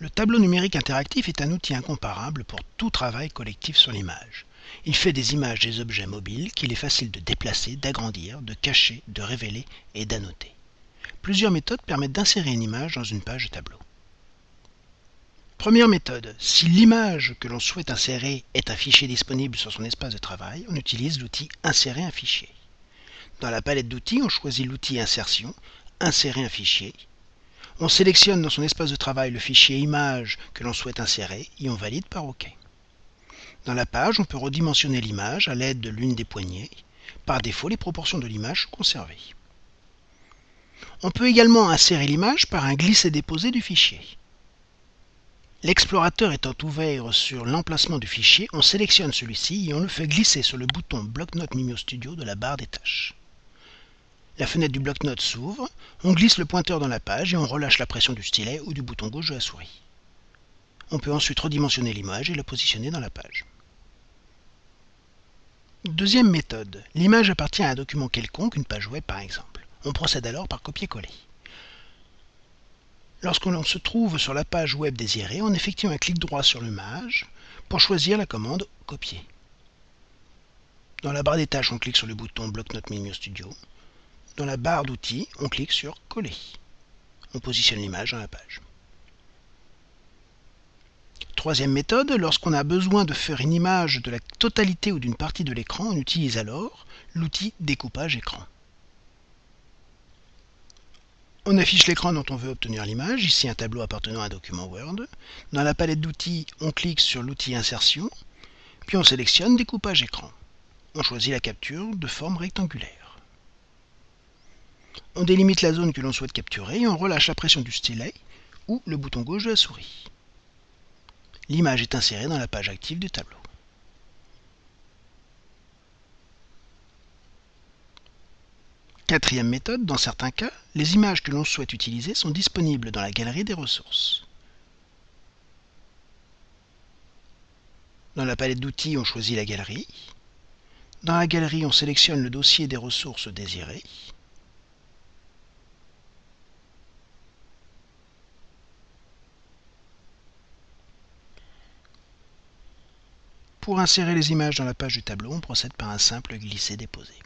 Le tableau numérique interactif est un outil incomparable pour tout travail collectif sur l'image. Il fait des images des objets mobiles qu'il est facile de déplacer, d'agrandir, de cacher, de révéler et d'annoter. Plusieurs méthodes permettent d'insérer une image dans une page de tableau. Première méthode, si l'image que l'on souhaite insérer est un fichier disponible sur son espace de travail, on utilise l'outil Insérer un fichier. Dans la palette d'outils, on choisit l'outil Insertion, Insérer un fichier, on sélectionne dans son espace de travail le fichier image que l'on souhaite insérer et on valide par OK. Dans la page, on peut redimensionner l'image à l'aide de l'une des poignées. Par défaut, les proportions de l'image sont conservées. On peut également insérer l'image par un glisser-déposer du fichier. L'explorateur étant ouvert sur l'emplacement du fichier, on sélectionne celui-ci et on le fait glisser sur le bouton Bloc-notes Mimio Studio de la barre des tâches. La fenêtre du bloc-notes s'ouvre, on glisse le pointeur dans la page et on relâche la pression du stylet ou du bouton gauche de la souris. On peut ensuite redimensionner l'image et la positionner dans la page. Deuxième méthode. L'image appartient à un document quelconque, une page web par exemple. On procède alors par copier-coller. Lorsqu'on se trouve sur la page web désirée, on effectue un clic droit sur l'image pour choisir la commande Copier. Dans la barre des tâches, on clique sur le bouton Bloc-notes Mimio Studio. Dans la barre d'outils, on clique sur Coller. On positionne l'image dans la page. Troisième méthode, lorsqu'on a besoin de faire une image de la totalité ou d'une partie de l'écran, on utilise alors l'outil Découpage écran. On affiche l'écran dont on veut obtenir l'image, ici un tableau appartenant à un document Word. Dans la palette d'outils, on clique sur l'outil Insertion, puis on sélectionne Découpage écran. On choisit la capture de forme rectangulaire. On délimite la zone que l'on souhaite capturer et on relâche la pression du stylet ou le bouton gauche de la souris. L'image est insérée dans la page active du tableau. Quatrième méthode, dans certains cas, les images que l'on souhaite utiliser sont disponibles dans la galerie des ressources. Dans la palette d'outils, on choisit la galerie. Dans la galerie, on sélectionne le dossier des ressources désirées. Pour insérer les images dans la page du tableau, on procède par un simple glisser-déposer.